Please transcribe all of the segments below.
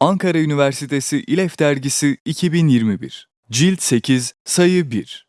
Ankara Üniversitesi İLEF Dergisi 2021 Cilt 8 Sayı 1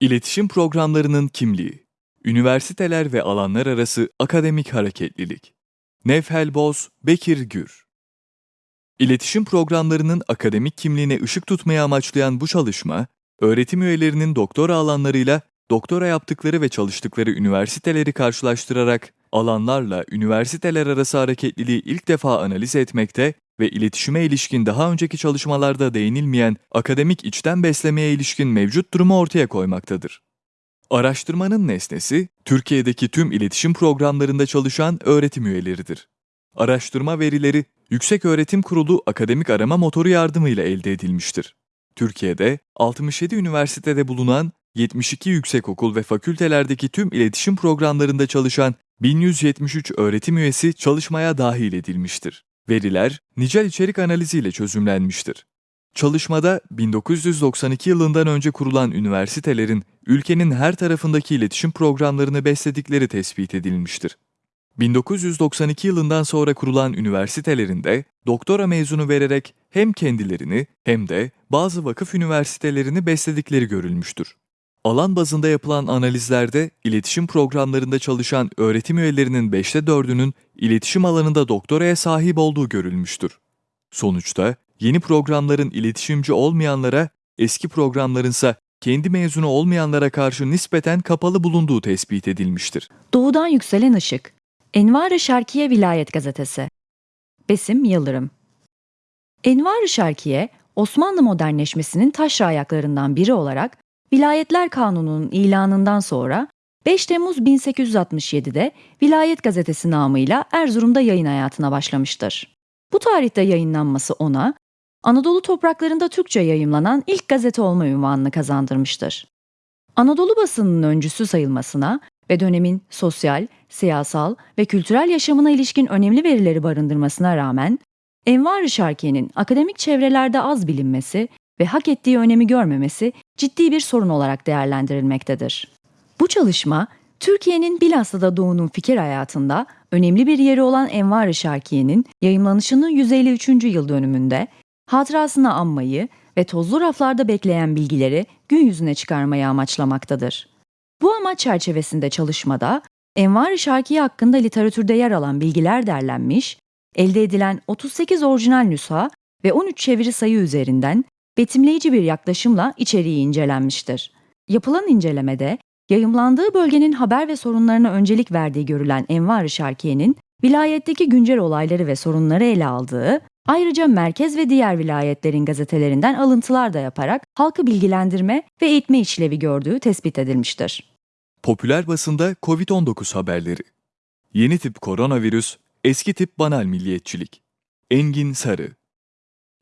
İletişim Programlarının Kimliği. Üniversiteler ve Alanlar Arası Akademik Hareketlilik. Nevhel Boz, Bekir Gür. İletişim programlarının akademik kimliğine ışık tutmayı amaçlayan bu çalışma, öğretim üyelerinin doktora alanlarıyla doktora yaptıkları ve çalıştıkları üniversiteleri karşılaştırarak alanlarla üniversiteler arası hareketliliği ilk defa analiz etmekte ve iletişime ilişkin daha önceki çalışmalarda değinilmeyen akademik içten beslemeye ilişkin mevcut durumu ortaya koymaktadır. Araştırmanın nesnesi, Türkiye'deki tüm iletişim programlarında çalışan öğretim üyeleridir. Araştırma verileri, Yüksek Öğretim Kurulu akademik arama motoru yardımıyla elde edilmiştir. Türkiye'de 67 üniversitede bulunan 72 yüksekokul ve fakültelerdeki tüm iletişim programlarında çalışan 1173 öğretim üyesi çalışmaya dahil edilmiştir. Veriler nicel içerik analiziyle çözümlenmiştir. Çalışmada 1992 yılından önce kurulan üniversitelerin ülkenin her tarafındaki iletişim programlarını besledikleri tespit edilmiştir. 1992 yılından sonra kurulan üniversitelerinde doktora mezunu vererek hem kendilerini hem de bazı vakıf üniversitelerini besledikleri görülmüştür. Alan bazında yapılan analizlerde iletişim programlarında çalışan öğretim üyelerinin 5'te 4'ünün iletişim alanında doktoraya sahip olduğu görülmüştür. Sonuçta yeni programların iletişimci olmayanlara, eski programlarınsa kendi mezunu olmayanlara karşı nispeten kapalı bulunduğu tespit edilmiştir. Doğudan yükselen ışık. Envar-ı Şarkiye Vilayet Gazetesi. Besim Yıldırım. Envar-ı Şarkiye, Osmanlı modernleşmesinin taşra ayaklarından biri olarak Vilayetler Kanunu'nun ilanından sonra 5 Temmuz 1867'de Vilayet Gazetesi namıyla Erzurum'da yayın hayatına başlamıştır. Bu tarihte yayınlanması ona Anadolu topraklarında Türkçe yayımlanan ilk gazete olma ünvanını kazandırmıştır. Anadolu basınının öncüsü sayılmasına ve dönemin sosyal, siyasal ve kültürel yaşamına ilişkin önemli verileri barındırmasına rağmen Envar-ı Şarkiye'nin akademik çevrelerde az bilinmesi ve hak ettiği önemi görmemesi ciddi bir sorun olarak değerlendirilmektedir. Bu çalışma, Türkiye'nin bilhassa da Doğu'nun fikir hayatında önemli bir yeri olan Envar-ı Şarkiye'nin yayımlanışının 153. yıl dönümünde hatırasını anmayı ve tozlu raflarda bekleyen bilgileri gün yüzüne çıkarmayı amaçlamaktadır. Bu amaç çerçevesinde çalışmada Envar-ı Şarkiye hakkında literatürde yer alan bilgiler derlenmiş, elde edilen 38 orijinal nüsha ve 13 çeviri sayı üzerinden betimleyici bir yaklaşımla içeriği incelenmiştir. Yapılan incelemede yayımlandığı bölgenin haber ve sorunlarına öncelik verdiği görülen Envar-ı Şarkiye'nin vilayetteki güncel olayları ve sorunları ele aldığı, ayrıca merkez ve diğer vilayetlerin gazetelerinden alıntılar da yaparak halkı bilgilendirme ve eğitme işlevi gördüğü tespit edilmiştir. Popüler basında COVID-19 haberleri. Yeni tip koronavirüs, eski tip banal milliyetçilik. Engin Sarı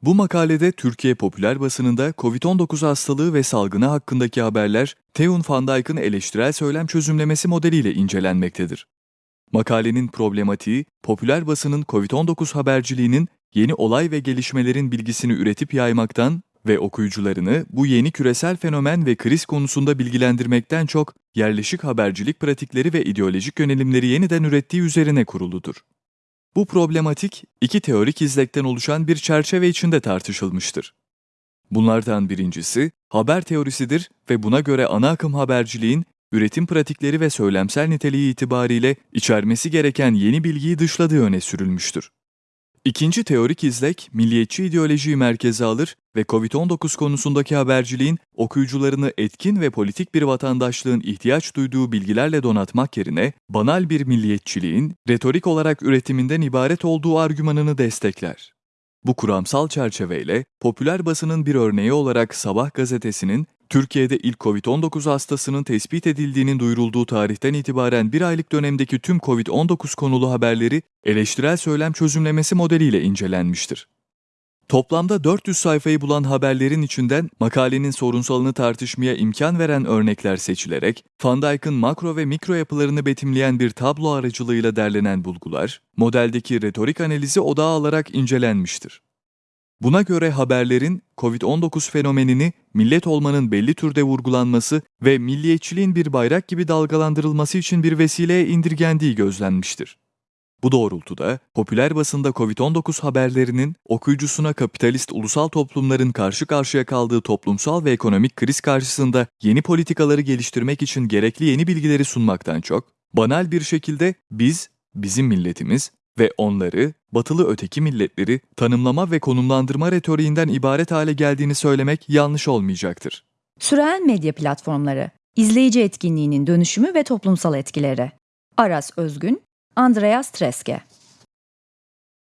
Bu makalede Türkiye popüler basınında COVID-19 hastalığı ve salgını hakkındaki haberler Theun van Dijk'ın eleştirel söylem çözümlemesi modeliyle incelenmektedir. Makalenin problematiği, popüler basının COVID-19 haberciliğinin yeni olay ve gelişmelerin bilgisini üretip yaymaktan ve okuyucularını bu yeni küresel fenomen ve kriz konusunda bilgilendirmekten çok yerleşik habercilik pratikleri ve ideolojik yönelimleri yeniden ürettiği üzerine kuruludur. Bu problematik iki teorik izlekten oluşan bir çerçeve içinde tartışılmıştır. Bunlardan birincisi haber teorisidir ve buna göre ana akım haberciliğin üretim pratikleri ve söylemsel niteliği itibariyle içermesi gereken yeni bilgiyi dışladığı öne sürülmüştür. İkinci teorik izlek, milliyetçi ideolojiyi merkeze alır ve COVID-19 konusundaki haberciliğin okuyucularını etkin ve politik bir vatandaşlığın ihtiyaç duyduğu bilgilerle donatmak yerine banal bir milliyetçiliğin retorik olarak üretiminden ibaret olduğu argümanını destekler. Bu kuramsal çerçeveyle popüler basının bir örneği olarak Sabah gazetesinin Türkiye'de ilk COVID-19 hastasının tespit edildiğinin duyurulduğu tarihten itibaren bir aylık dönemdeki tüm COVID-19 konulu haberleri eleştirel söylem çözümlemesi modeliyle incelenmiştir. Toplamda 400 sayfayı bulan haberlerin içinden makalenin sorunsalını tartışmaya imkan veren örnekler seçilerek, Van Dijk'ın makro ve mikro yapılarını betimleyen bir tablo aracılığıyla derlenen bulgular, modeldeki retorik analizi odağa alarak incelenmiştir. Buna göre haberlerin COVID-19 fenomenini millet olmanın belli türde vurgulanması ve milliyetçiliğin bir bayrak gibi dalgalandırılması için bir vesileye indirgendiği gözlenmiştir. Bu doğrultuda popüler basında COVID-19 haberlerinin okuyucusuna kapitalist ulusal toplumların karşı karşıya kaldığı toplumsal ve ekonomik kriz karşısında yeni politikaları geliştirmek için gerekli yeni bilgileri sunmaktan çok, banal bir şekilde biz, bizim milletimiz ve onları, batılı öteki milletleri tanımlama ve konumlandırma retoriğinden ibaret hale geldiğini söylemek yanlış olmayacaktır. Süreyen medya platformları, izleyici etkinliğinin dönüşümü ve toplumsal etkileri. Aras Özgün, Andreas Treske.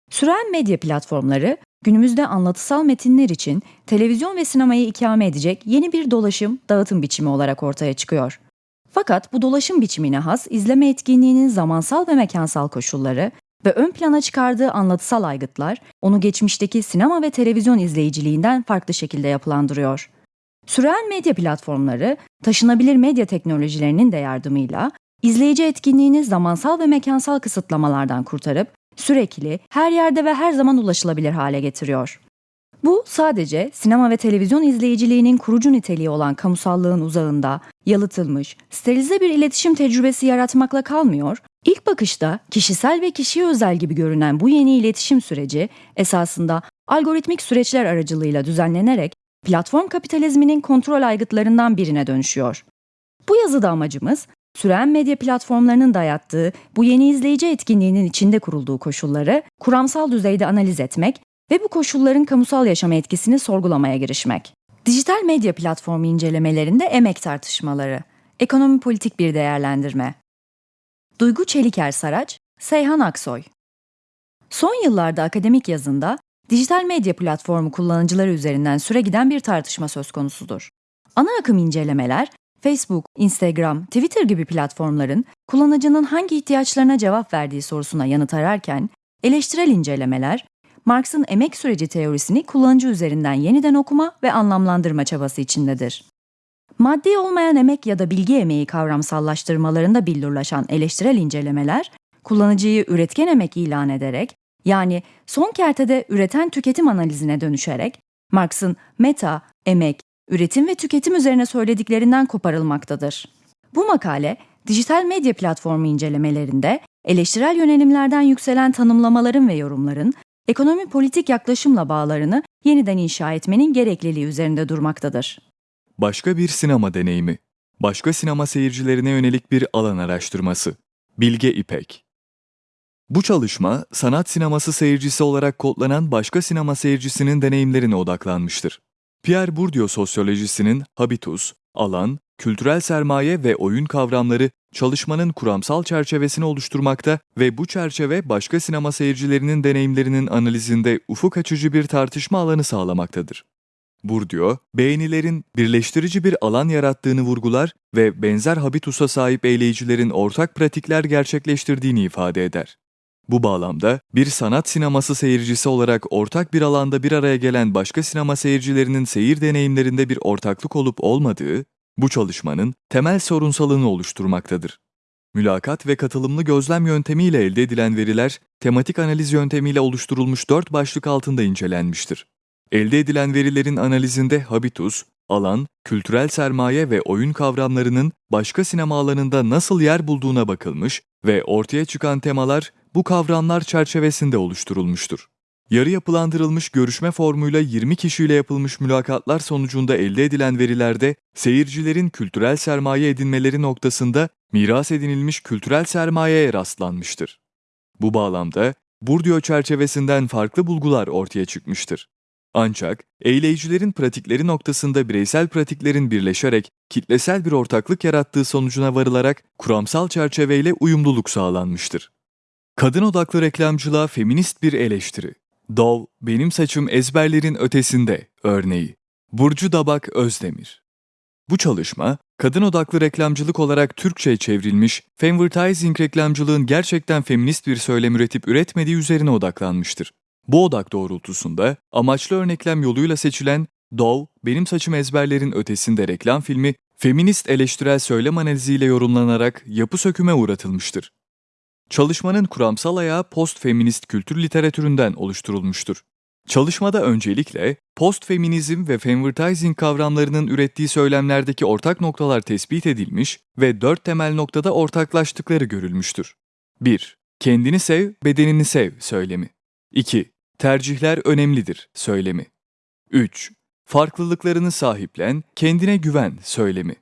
Süren medya platformları, günümüzde anlatısal metinler için televizyon ve sinemayı ikame edecek yeni bir dolaşım, dağıtım biçimi olarak ortaya çıkıyor. Fakat bu dolaşım biçimine has izleme etkinliğinin zamansal ve mekansal koşulları ve ön plana çıkardığı anlatısal aygıtlar onu geçmişteki sinema ve televizyon izleyiciliğinden farklı şekilde yapılandırıyor. Süren medya platformları, taşınabilir medya teknolojilerinin de yardımıyla izleyici etkinliğini zamansal ve mekansal kısıtlamalardan kurtarıp sürekli, her yerde ve her zaman ulaşılabilir hale getiriyor. Bu sadece sinema ve televizyon izleyiciliğinin kurucu niteliği olan kamusallığın uzağında, yalıtılmış, sterilize bir iletişim tecrübesi yaratmakla kalmıyor, ilk bakışta kişisel ve kişiye özel gibi görünen bu yeni iletişim süreci esasında algoritmik süreçler aracılığıyla düzenlenerek platform kapitalizminin kontrol aygıtlarından birine dönüşüyor. Bu yazıda amacımız süren medya platformlarının dayattığı bu yeni izleyici etkinliğinin içinde kurulduğu koşulları kuramsal düzeyde analiz etmek ve bu koşulların kamusal yaşama etkisini sorgulamaya girişmek. Dijital medya platformu incelemelerinde emek tartışmaları, ekonomi politik bir değerlendirme. Duygu Çeliker Saraç, Seyhan Aksoy. Son yıllarda akademik yazında dijital medya platformu kullanıcıları üzerinden süre giden bir tartışma söz konusudur. Ana akım incelemeler, Facebook, Instagram, Twitter gibi platformların kullanıcının hangi ihtiyaçlarına cevap verdiği sorusuna yanıt ararken, eleştirel incelemeler, Marx'ın emek süreci teorisini kullanıcı üzerinden yeniden okuma ve anlamlandırma çabası içindedir. Maddi olmayan emek ya da bilgi emeği kavramsallaştırmalarında billurlaşan eleştirel incelemeler, kullanıcıyı üretken emek ilan ederek, yani son kertede üreten tüketim analizine dönüşerek, Marx'ın meta, emek, üretim ve tüketim üzerine söylediklerinden koparılmaktadır. Bu makale, dijital medya platformu incelemelerinde eleştirel yönelimlerden yükselen tanımlamaların ve yorumların ekonomi politik yaklaşımla bağlarını yeniden inşa etmenin gerekliliği üzerinde durmaktadır. Başka bir sinema deneyimi. Başka sinema seyircilerine yönelik bir alan araştırması. Bilge İpek. Bu çalışma, sanat sineması seyircisi olarak kodlanan başka sinema seyircisinin deneyimlerine odaklanmıştır. Pierre Bourdieu sosyolojisinin habitus, alan, kültürel sermaye ve oyun kavramları çalışmanın kuramsal çerçevesini oluşturmakta ve bu çerçeve başka sinema seyircilerinin deneyimlerinin analizinde ufuk açıcı bir tartışma alanı sağlamaktadır. Bourdieu, beğenilerin birleştirici bir alan yarattığını vurgular ve benzer habitusa sahip eyleyicilerin ortak pratikler gerçekleştirdiğini ifade eder. Bu bağlamda bir sanat sineması seyircisi olarak ortak bir alanda bir araya gelen başka sinema seyircilerinin seyir deneyimlerinde bir ortaklık olup olmadığı, bu çalışmanın temel sorunsalını oluşturmaktadır. Mülakat ve katılımlı gözlem yöntemiyle elde edilen veriler, tematik analiz yöntemiyle oluşturulmuş dört başlık altında incelenmiştir. Elde edilen verilerin analizinde habitus, alan, kültürel sermaye ve oyun kavramlarının başka sinema alanında nasıl yer bulduğuna bakılmış ve ortaya çıkan temalar bu kavramlar çerçevesinde oluşturulmuştur. Yarı yapılandırılmış görüşme formuyla 20 kişiyle yapılmış mülakatlar sonucunda elde edilen verilerde seyircilerin kültürel sermaye edinmeleri noktasında miras edinilmiş kültürel sermayeye rastlanmıştır. Bu bağlamda Bourdieu çerçevesinden farklı bulgular ortaya çıkmıştır. Ancak eyleyicilerin pratikleri noktasında bireysel pratiklerin birleşerek kitlesel bir ortaklık yarattığı sonucuna varılarak kuramsal çerçeveyle uyumluluk sağlanmıştır. Kadın odaklı reklamcılığa feminist bir eleştiri. Dov, benim saçım ezberlerin ötesinde örneği. Burcu Dabak Özdemir. Bu çalışma, kadın odaklı reklamcılık olarak Türkçe'ye çevrilmiş, Femvertising reklamcılığın gerçekten feminist bir söylem üretip üretmediği üzerine odaklanmıştır. Bu odak doğrultusunda amaçlı örneklem yoluyla seçilen Dov, Benim Saçım Ezberlerin Ötesinde reklam filmi, feminist eleştirel söylem analiziyle yorumlanarak yapı söküme uğratılmıştır. Çalışmanın kuramsal ayağı post-feminist kültür literatüründen oluşturulmuştur. Çalışmada öncelikle post-feminizm ve femvertising kavramlarının ürettiği söylemlerdeki ortak noktalar tespit edilmiş ve dört temel noktada ortaklaştıkları görülmüştür. 1. Kendini sev, bedenini sev söylemi. 2. Tercihler önemlidir söylemi. 3. Farklılıklarını sahiplen, kendine güven söylemi.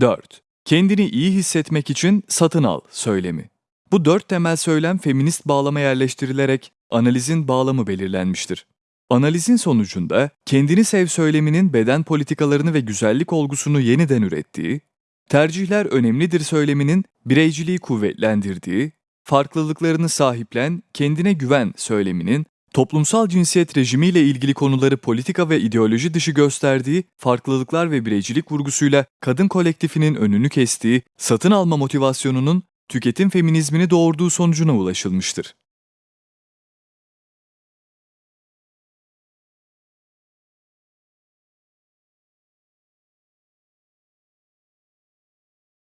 4. Kendini iyi hissetmek için satın al söylemi. Bu dört temel söylem feminist bağlama yerleştirilerek analizin bağlamı belirlenmiştir. Analizin sonucunda kendini sev söyleminin beden politikalarını ve güzellik olgusunu yeniden ürettiği, tercihler önemlidir söyleminin bireyciliği kuvvetlendirdiği, farklılıklarını sahiplen, kendine güven söyleminin toplumsal cinsiyet rejimiyle ilgili konuları politika ve ideoloji dışı gösterdiği, farklılıklar ve bireycilik vurgusuyla kadın kolektifinin önünü kestiği, satın alma motivasyonunun tüketim feminizmini doğurduğu sonucuna ulaşılmıştır.